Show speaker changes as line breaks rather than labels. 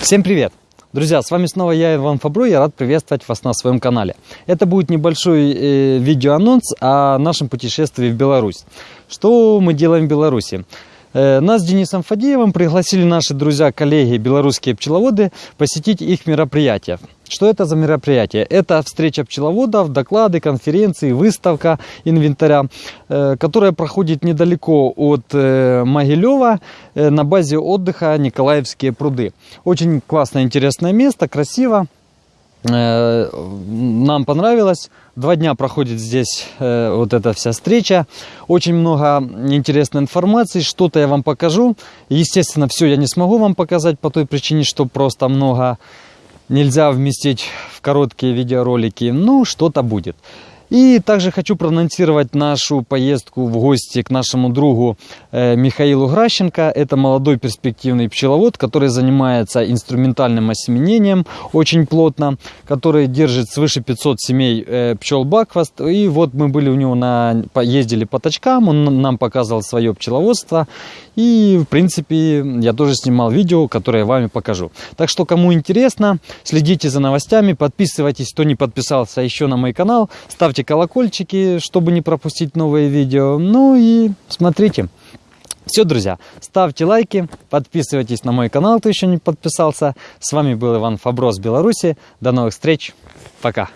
Всем привет! Друзья, с вами снова я, Иван Фабро, я рад приветствовать вас на своем канале. Это будет небольшой э, видеоанонс о нашем путешествии в Беларусь. Что мы делаем в Беларуси? Э, нас с Денисом Фадеевым пригласили наши друзья, коллеги, белорусские пчеловоды, посетить их мероприятия. Что это за мероприятие? Это встреча пчеловодов, доклады, конференции, выставка инвентаря, э, которая проходит недалеко от э, Могилева на базе отдыха Николаевские пруды. Очень классное, интересное место, красиво. Нам понравилось. Два дня проходит здесь э, вот эта вся встреча. Очень много интересной информации. Что-то я вам покажу. Естественно, все я не смогу вам показать по той причине, что просто много нельзя вместить в короткие видеоролики. Ну, что-то будет. И также хочу проанонсировать нашу поездку в гости к нашему другу Михаилу Гращенко. Это молодой перспективный пчеловод, который занимается инструментальным осеменением очень плотно, который держит свыше 500 семей пчел Бакфаст. И вот мы были у него на, ездили по точкам, он нам показывал свое пчеловодство. И, в принципе, я тоже снимал видео, которое я вами покажу. Так что, кому интересно, следите за новостями, подписывайтесь, кто не подписался еще на мой канал, ставьте колокольчики, чтобы не пропустить новые видео. Ну и смотрите. Все, друзья, ставьте лайки, подписывайтесь на мой канал, кто еще не подписался. С вами был Иван Фаброс, Беларуси. До новых встреч. Пока.